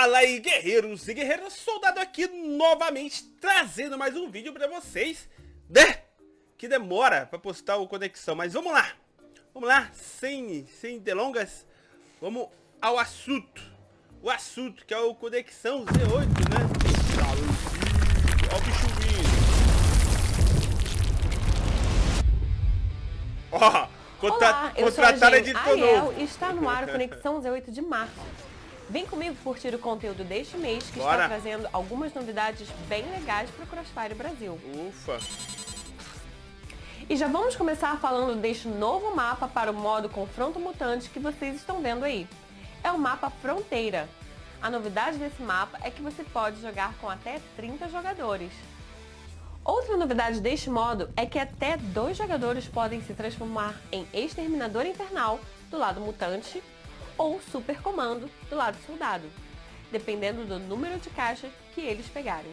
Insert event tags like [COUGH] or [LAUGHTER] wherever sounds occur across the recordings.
Fala aí guerreiros e guerreiras, soldado aqui novamente trazendo mais um vídeo pra vocês, né? Que demora pra postar o Conexão, mas vamos lá, vamos lá, sem, sem delongas, vamos ao assunto, o assunto que é o Conexão Z8, né? Olha o bicho vindo. Ó, contra, Olá, eu sou a Jen Ariel está no ar o Conexão Z8 de março. Vem comigo curtir o conteúdo deste mês, que Bora. está trazendo algumas novidades bem legais para o Crossfire Brasil. Ufa! E já vamos começar falando deste novo mapa para o modo Confronto Mutante que vocês estão vendo aí. É o mapa Fronteira. A novidade desse mapa é que você pode jogar com até 30 jogadores. Outra novidade deste modo é que até dois jogadores podem se transformar em Exterminador Infernal do lado mutante ou super comando do lado soldado, dependendo do número de caixas que eles pegarem.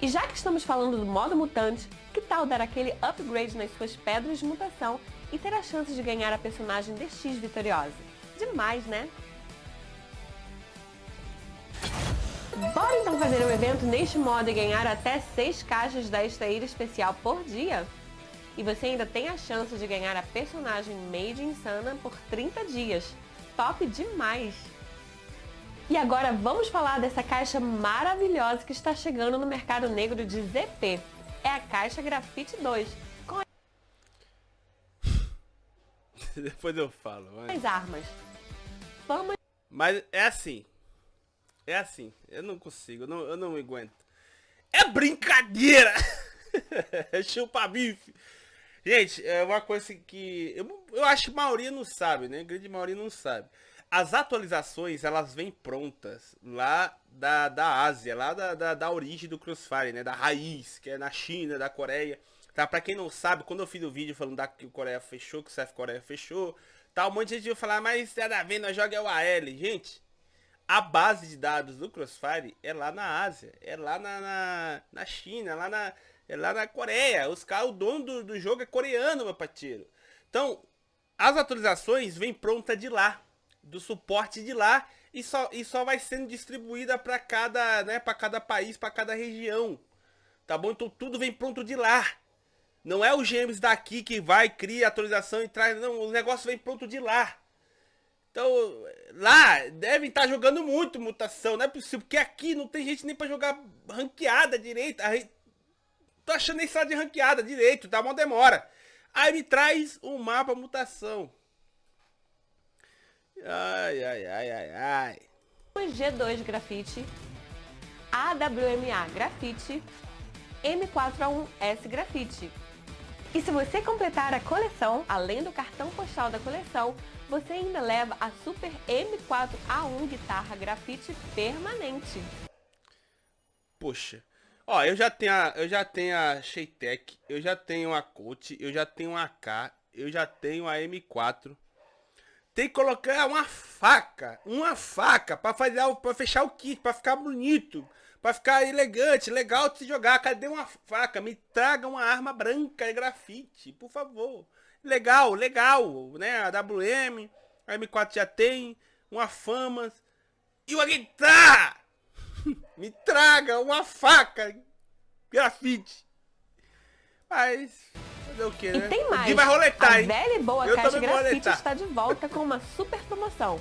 E já que estamos falando do modo mutante, que tal dar aquele upgrade nas suas pedras de mutação e ter a chance de ganhar a personagem DX vitoriosa? Demais, né? Bora então fazer um evento neste modo e ganhar até 6 caixas da extraída especial por dia? E você ainda tem a chance de ganhar a personagem Made in Sana por 30 dias. Top demais! E agora vamos falar dessa caixa maravilhosa que está chegando no mercado negro de ZP. É a caixa Grafite 2. Com [LAUGHS] Depois eu falo. Mas... As armas. Fama... Mas é assim. É assim. Eu não consigo. Eu não, eu não aguento. É brincadeira! [LAUGHS] Chupa bife! Gente, é uma coisa que eu, eu acho que a maioria não sabe, né? A grande maioria não sabe. As atualizações, elas vêm prontas lá da, da Ásia, lá da, da, da origem do Crossfire, né? Da raiz, que é na China, da Coreia. Tá? Pra quem não sabe, quando eu fiz o vídeo falando da, que o Coreia fechou, que o CF Coreia fechou, tá? Um monte de gente vai falar, mas nada a ver, nós joga é o AL. Gente, a base de dados do Crossfire é lá na Ásia, é lá na, na, na China, lá na é lá na Coreia. Os caras, o dono do, do jogo é coreano, meu pateiro. Então, as atualizações vêm pronta de lá, do suporte de lá e só, e só vai sendo distribuída para cada, né, para cada país, para cada região. Tá bom? Então tudo vem pronto de lá. Não é o James daqui que vai, cria atualização e traz. Não, o negócio vem pronto de lá. Então, lá devem estar tá jogando muito mutação, não é possível, porque aqui não tem gente nem para jogar ranqueada direita. Tô achando nem sala de ranqueada direito, tá? Uma demora. Aí me traz um mapa mutação. Ai, ai, ai, ai, ai. G2 Grafite, AWMA Grafite, M4A1S Grafite. E se você completar a coleção, além do cartão postal da coleção, você ainda leva a Super M4A1 Guitarra Grafite Permanente. Poxa, Ó, eu já tenho a, eu já tenho a Sheitec, eu já tenho a Coach, eu já tenho a AK, eu já tenho a M4. Tem que colocar uma faca, uma faca para fazer para fechar o kit, para ficar bonito, para ficar elegante, legal de se jogar. Cadê uma faca? Me traga uma arma branca de grafite, por favor. Legal, legal, né? A WM, a M4 já tem, uma Famas e uma guitarra. Me traga uma faca grafite. Mas, fazer o que, né? E tem mais. E vai roletar, a velha e boa Eu caixa grafite está de volta com uma super promoção.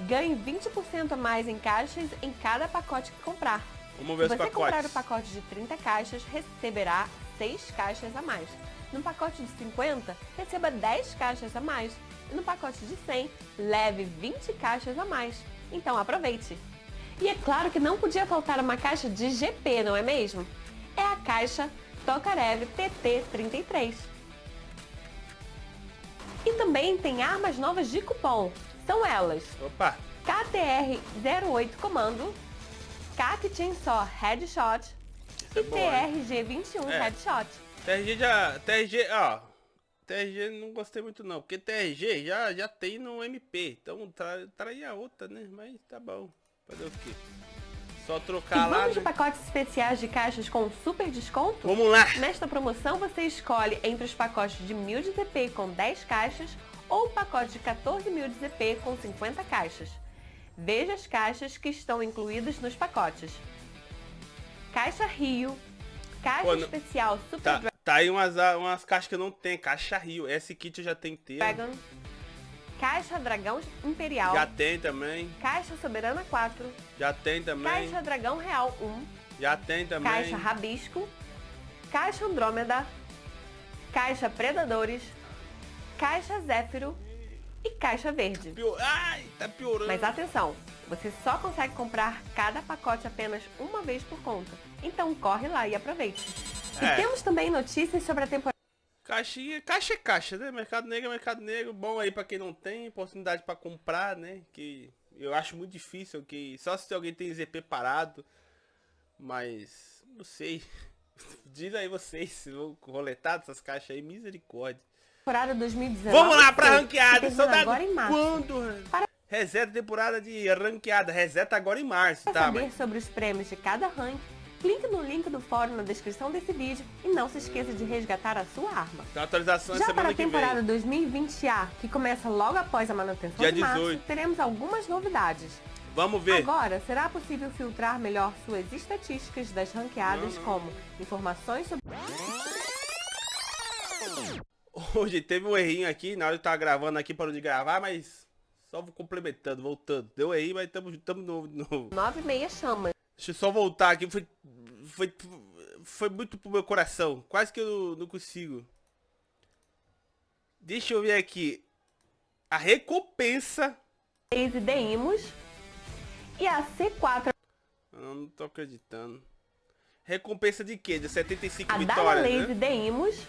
Ganhe 20% a mais em caixas em cada pacote que comprar. Vamos ver Se você pacotes. comprar o pacote de 30 caixas, receberá 6 caixas a mais. No pacote de 50, receba 10 caixas a mais. E no pacote de 100, leve 20 caixas a mais. Então aproveite! E é claro que não podia faltar uma caixa de GP, não é mesmo? É a caixa Tokarev TT33. E também tem armas novas de cupom. São elas. Opa! KTR-08 Comando, CAC Chainsaw Headshot é e TRG-21 é. Headshot. TRG já... TRG, ó... TRG não gostei muito não, porque TRG já, já tem no MP, então tra, outra, né? Mas tá bom. Fazer o quê? Só trocar e lá. Vamos de pacotes especiais de caixas com super desconto? Vamos lá! Nesta promoção você escolhe entre os pacotes de 1000 de ZP com 10 caixas ou o pacote de 14 mil de ZP com 50 caixas. Veja as caixas que estão incluídas nos pacotes. Caixa Rio, caixa Pô, especial Super Tá, tá aí umas, umas caixas que não tenho. Caixa Rio. Esse kit eu já tenho inteiro. Dragon, Caixa Dragão Imperial, Já tem também. Caixa Soberana 4, Já tem também. Caixa Dragão Real 1, Já tem também. Caixa Rabisco, Caixa Andrômeda, Caixa Predadores, Caixa Zéfiro e Caixa Verde. Pior... Ai, tá piorando. Mas atenção, você só consegue comprar cada pacote apenas uma vez por conta. Então corre lá e aproveite. É. E temos também notícias sobre a temporada Caixinha, caixa é caixa, né? Mercado Negro é Mercado Negro. Bom aí pra quem não tem oportunidade pra comprar, né? Que eu acho muito difícil, que só se alguém tem ZP parado. Mas, não sei. [LAUGHS] Diz aí vocês se vão roletar dessas caixas aí, misericórdia. 2019. Vamos lá pra que ranqueada. Saudade agora em março. quando? Para- Reseta temporada de ranqueada. Reseta agora em março, Para tá? saber Mas... sobre os prêmios de cada rank, clique no link do fórum na descrição desse vídeo e não se esqueça de resgatar a sua arma. Tem atualização Já para a temporada vem. 2020A, que começa logo após a manutenção Dia de março, 18. teremos algumas novidades. Vamos ver. Agora, será possível filtrar melhor suas estatísticas das ranqueadas, Não, não. como informações sobre Hoje teve um errinho aqui, na hora eu tava gravando aqui, parou de gravar, mas só vou complementando, voltando. Deu errinho, mas estamos tamo novo de novo. 9 meia chamas. Deixa eu só voltar aqui, foi, foi, foi muito pro meu coração. Quase que eu não consigo. Deixa eu ver aqui. A recompensa... Deimos e a C4 Eu não tô acreditando. Recompensa de quê? De 75 a vitórias, Lazy né? Deimos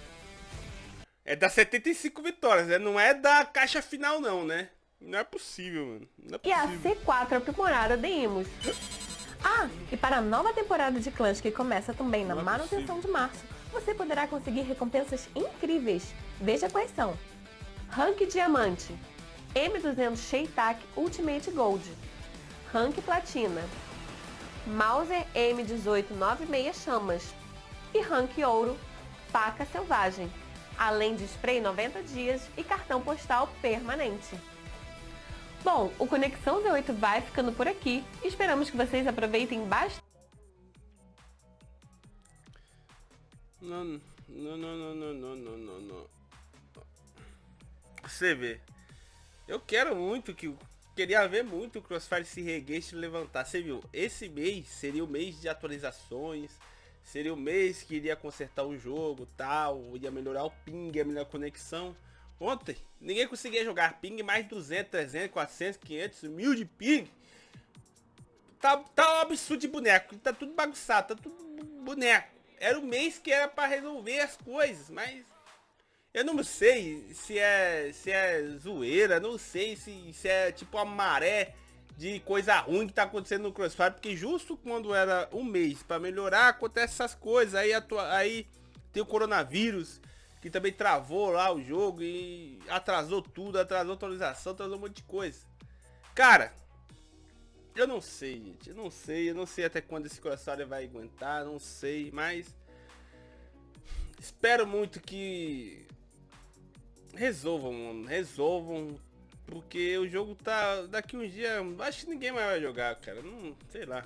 É das 75 vitórias, né? Não é da caixa final, não, né? Não é possível, mano. É e a possível. C4 aprimorada Deimos. Ah, e para a nova temporada de clãs que começa também na é manutenção de março, você poderá conseguir recompensas incríveis. Veja quais são. Rank Diamante, M200 Sheitak Ultimate Gold, Rank Platina, Mauser M18 96 Chamas e Rank Ouro Faca Selvagem, além de spray 90 dias e cartão postal permanente. Bom, o Conexão Z8 vai ficando por aqui. Esperamos que vocês aproveitem bastante. Não, não, não, não, não, não, não, não. Você vê. Eu quero muito que... Queria ver muito o Crossfire se reguer e levantar. Você viu? Esse mês seria o mês de atualizações. Seria o mês que iria consertar o jogo, tal. Ia melhorar o ping, a melhor conexão. Ontem, ninguém conseguia jogar ping mais 200, 300, 400, 500, mil de ping. Tá, tá um absurdo de boneco. Tá tudo bagunçado, tá tudo boneco. Era o mês que era pra resolver as coisas, mas eu não sei se é se é zoeira, não sei se, se é tipo a maré de coisa ruim que tá acontecendo no Crossfire, porque justo quando era um mês pra melhorar, acontece essas coisas. Aí, aí tem o coronavírus, que também travou lá o jogo e atrasou tudo, atrasou atualização, atrasou um monte de coisa. Cara, eu não sei, gente. Eu não sei. Eu não sei até quando esse Crossfire vai aguentar. Não sei. Mas. Espero muito que. Resolvam, mano. Resolvam. Porque o jogo tá. Daqui uns dias. Acho que ninguém mais vai jogar, cara. Não. Sei lá.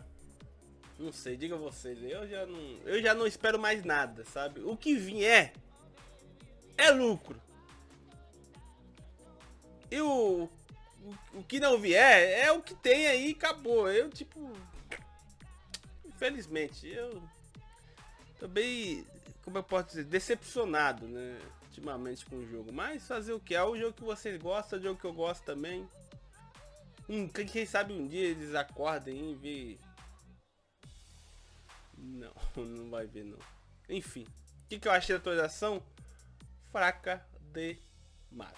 Não sei, diga vocês. Eu já não. Eu já não espero mais nada, sabe? O que vier. É lucro. E o, o, o que não vier é o que tem aí e acabou. Eu, tipo. Infelizmente, eu. Tô bem. Como eu posso dizer? Decepcionado, né? Ultimamente com o jogo. Mas fazer o que? É o jogo que vocês gostam, é o jogo que eu gosto também. Hum, quem, quem sabe um dia eles acordem e vê. Não, [LAUGHS] não vai ver não. Enfim. O que, que eu achei da atualização? Fraca demais.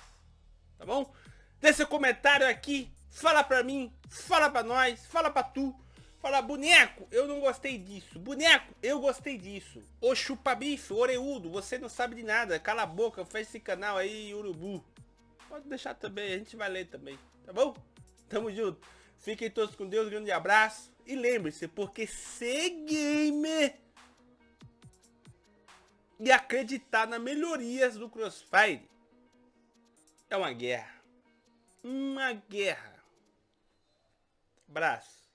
Tá bom? Deixa seu comentário aqui. Fala pra mim. Fala pra nós. Fala pra tu. Fala, boneco, eu não gostei disso. Boneco, eu gostei disso. Ô chupa-bife, oreudo, você não sabe de nada. Cala a boca, fecha esse canal aí, urubu. Pode deixar também, a gente vai ler também. Tá bom? Tamo junto. Fiquem todos com Deus, grande abraço. E lembre-se, porque ser gamer e acreditar nas melhorias do Crossfire é uma guerra. Uma guerra. Braço.